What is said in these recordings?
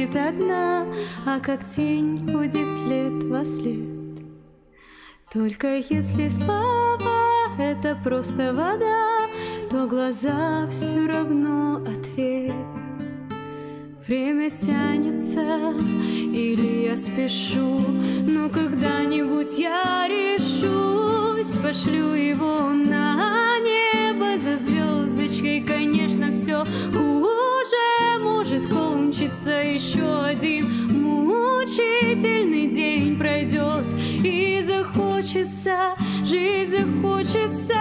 будет одна, а как тень будет след во след. Только если слова — это просто вода, то глаза все равно ответ. Время тянется, или я спешу, но когда-нибудь я решусь, пошлю его на небо за звездочкой, конечно, все может кончиться еще один мучительный день пройдет и захочется жить захочется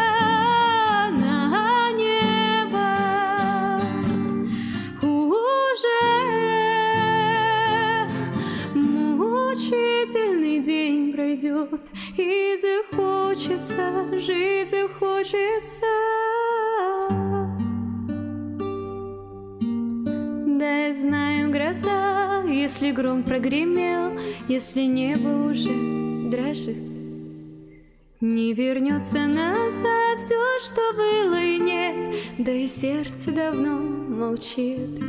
на небо. Уже мучительный день пройдет и захочется жить захочется да я знаю гроза если гром прогремел если небо уже дрожит не вернется назад все, что было и нет, да и сердце давно молчит.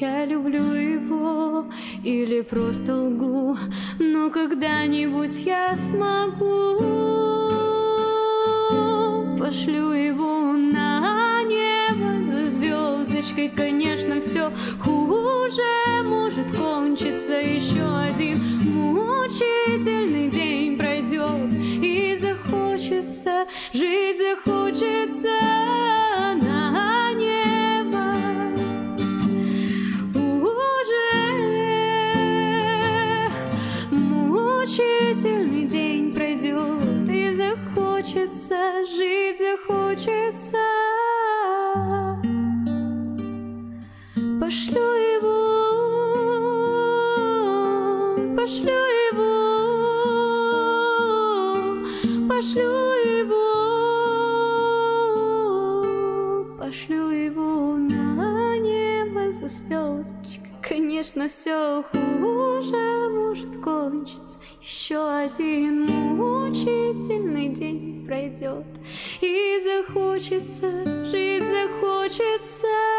Я люблю его или просто лгу, но когда-нибудь я смогу. Пошлю его звездочкой, конечно, все хуже. Может кончиться еще один мучительный день пройдет и захочется жить захочется на небо. Уже мучительный день пройдет и захочется жить захочется пошлю его пошлю его пошлю его пошлю его на небо за звездочкой. Конечно все хуже может кончиться. Еще один мучительный день пройдет и захочется жить захочется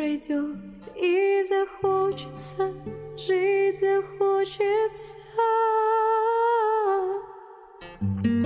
пройдет и захочется, жить захочется. thank you